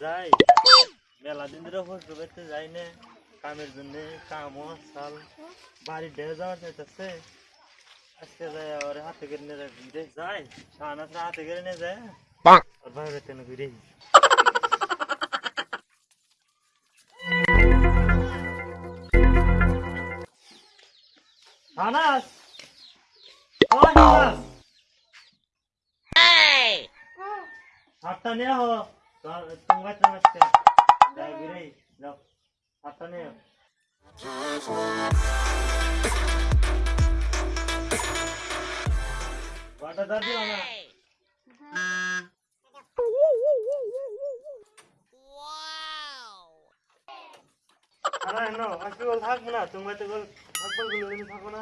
যাই মেলা দিন ধরে হোস্ট করতে যাই না কামের জন্য কামও সাল বাড়ি ডেকে যাওয়ার চাইতেছে আজকে যাই আর হাতে করে নিয়ে যাই রে হাতে করে যায় আর বাইরে তেন ঘুরে Anas! Anas! Anas! Hey! आता नहीं हो तुम बात समझ के जाओ गिरे जाओ आता नहीं हो वाटा दर्द होना থাকবো না তুমি তো বল থাকবো গুলো দিন থাকবো না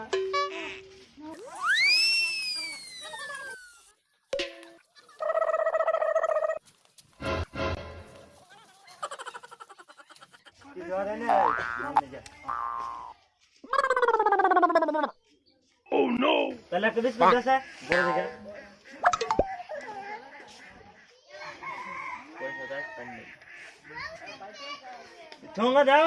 কি জরে না নামনে যা Oh no! তাহলে একটা বিস্কুট আছে বড় দিকে পয়সা দেয় পানি ঠোঙ্গা দাও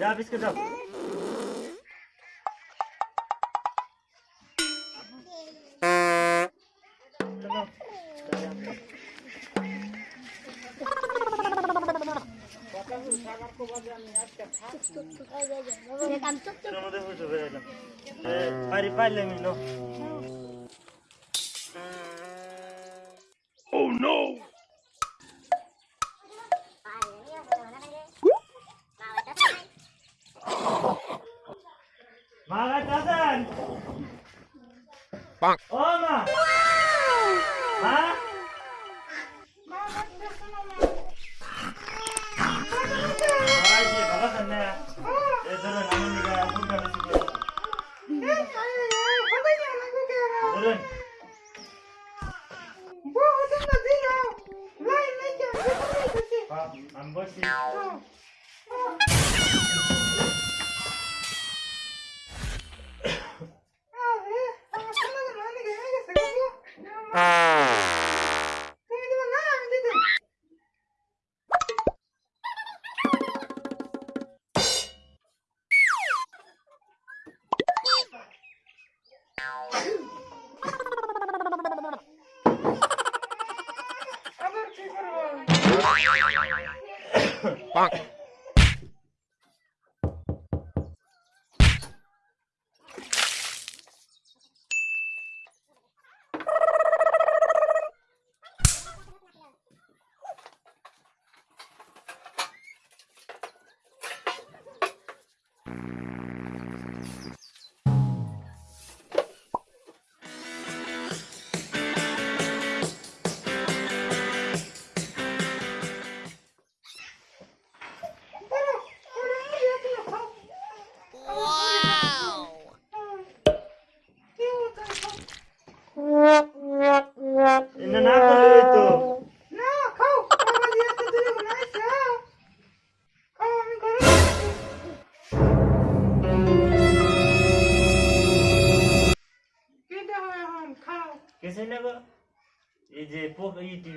যা বিস্কুট দাও চলো, চলো। এর মধ্যে হুশ হয়ে গেলাম। এ, পারি পারলে আমি নো মা 빵. 엄마. 아? 아이씨 막았었네. 애들은 아버지가 혼자 해주고. 애들은. 뭐 어떤 거지요? 라인 내게 안 보시. Bonk. Mm-hmm.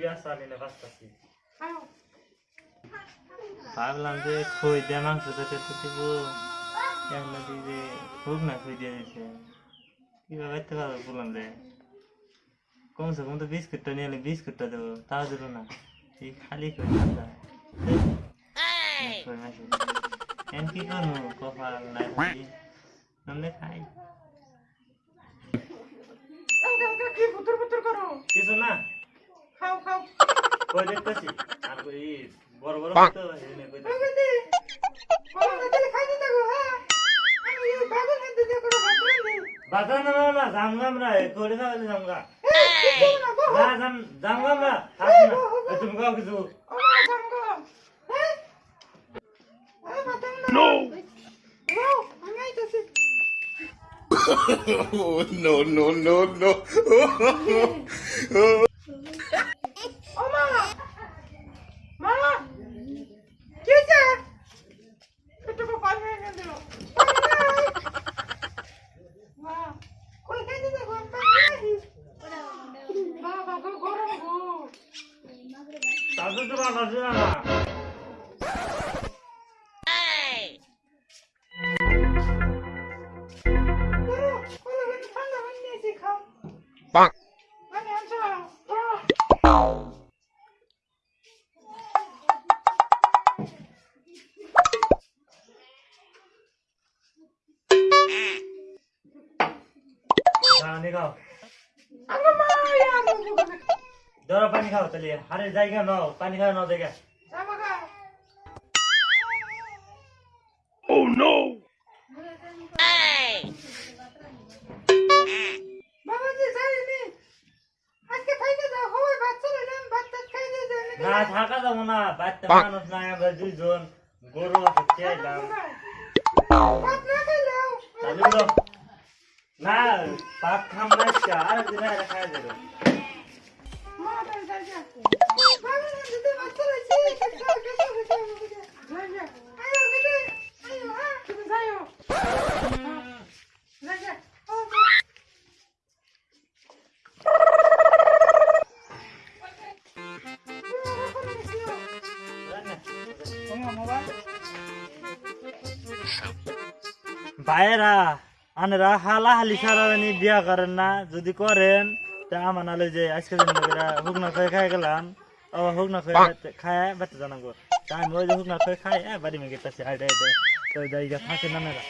পোক এই টিভি আসলে না বাঁচতেছি ভাবলাম যে খই দিয়ে মাংস খেতে তো দিব কেমন যে হোক না খই দিয়ে দিছে কিভাবে এতে পারবো বললাম রে কমসে কম তো বিস্কুটটা নিয়ে এলে বিস্কুটটা দেবো তাও দেবো না এই খালি খই না খই মাসে এন কি করবো কপাল নাই থাকি আমরা খাই কিছু না কই দেখতেছি। আর কই বড় বড় তো এনে কই দেখতেছি। বাজার না না না জামগা আমরা করে খাওয়ালে জামগা। না জাম জামগা আমরা থাক না। তুমি কাও কিছু। Oh, no, no, no, no. পানি খাও। ধরো পানি খাও তাহলে আরে জায়গা নাও পানি খাও নাও জায়গা। না থাকা যাব না বাচ্চা মানুষ নাই আমরা দুইজন গরু আছে তাহলে না পাক খাম না আর দিন আর খাওয়া যাবে ভাইয়েরা আনরা হালা হালি সারানি বিয়া করেন না যদি করেন তা আমার নালে যে আজকে বগেরা হুকনা খেয়ে খাই গেলাম আবার হুকনা খেয়ে খায় বেতে জানাব। তা আমি ওই যে হুকনা খেয়ে খাই বাড়ি মেয়ে গেছে হাইডে হাইডে তো জায়গা ফাঁসে নামেরা।